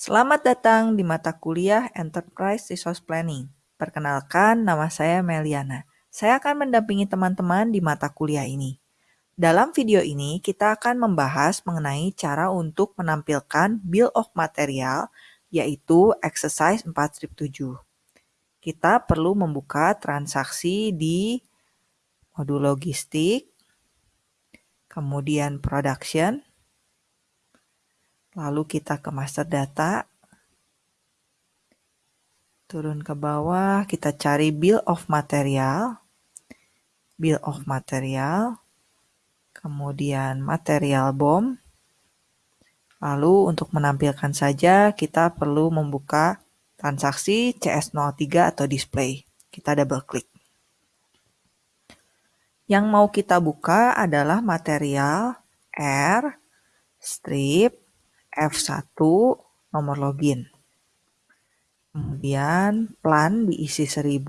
Selamat datang di mata kuliah Enterprise Resource Planning. Perkenalkan, nama saya Meliana. Saya akan mendampingi teman-teman di mata kuliah ini. Dalam video ini, kita akan membahas mengenai cara untuk menampilkan Bill of Material, yaitu exercise 4.7. Kita perlu membuka transaksi di modul logistik, kemudian production, Lalu kita ke master data. Turun ke bawah, kita cari bill of material. Bill of material. Kemudian material BOM. Lalu untuk menampilkan saja kita perlu membuka transaksi CS03 atau display. Kita double klik. Yang mau kita buka adalah material R, strip, F1 nomor login. Kemudian plan diisi 1000.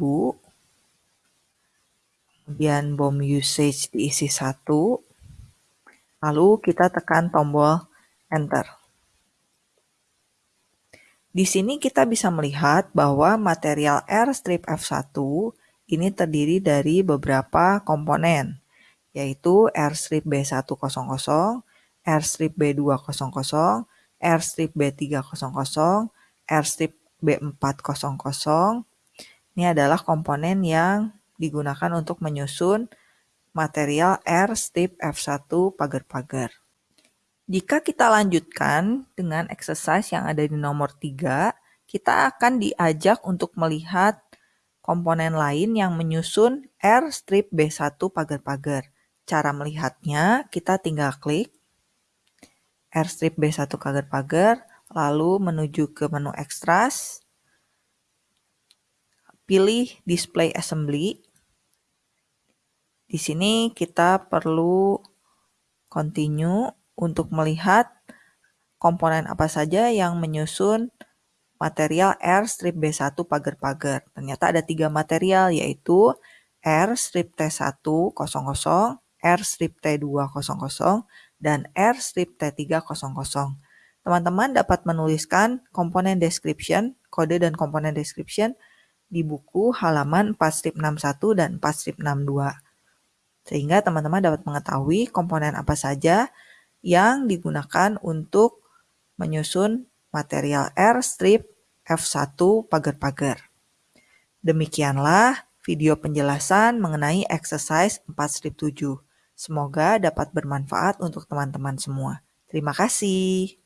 Kemudian BOM usage diisi 1. Lalu kita tekan tombol enter. Di sini kita bisa melihat bahwa material R strip F1 ini terdiri dari beberapa komponen, yaitu R strip B100, R strip B200, airstrip B300, airstrip B400. Ini adalah komponen yang digunakan untuk menyusun material airstrip F1 pagar-pagar. Jika kita lanjutkan dengan exercise yang ada di nomor 3, kita akan diajak untuk melihat komponen lain yang menyusun airstrip B1 pagar-pagar. Cara melihatnya, kita tinggal klik R strip B1 pagar-pagar, lalu menuju ke menu extras, pilih display assembly. Di sini kita perlu continue untuk melihat komponen apa saja yang menyusun material R strip B1 pagar-pagar. Ternyata ada tiga material yaitu R strip T1 00, R strip T200 dan R strip T300. Teman-teman dapat menuliskan komponen description, kode dan komponen description di buku halaman 4 strip 61 dan 4 strip 62. Sehingga teman-teman dapat mengetahui komponen apa saja yang digunakan untuk menyusun material R strip F1 pagar-pagar. Demikianlah video penjelasan mengenai exercise 4 strip 7. Semoga dapat bermanfaat untuk teman-teman semua. Terima kasih.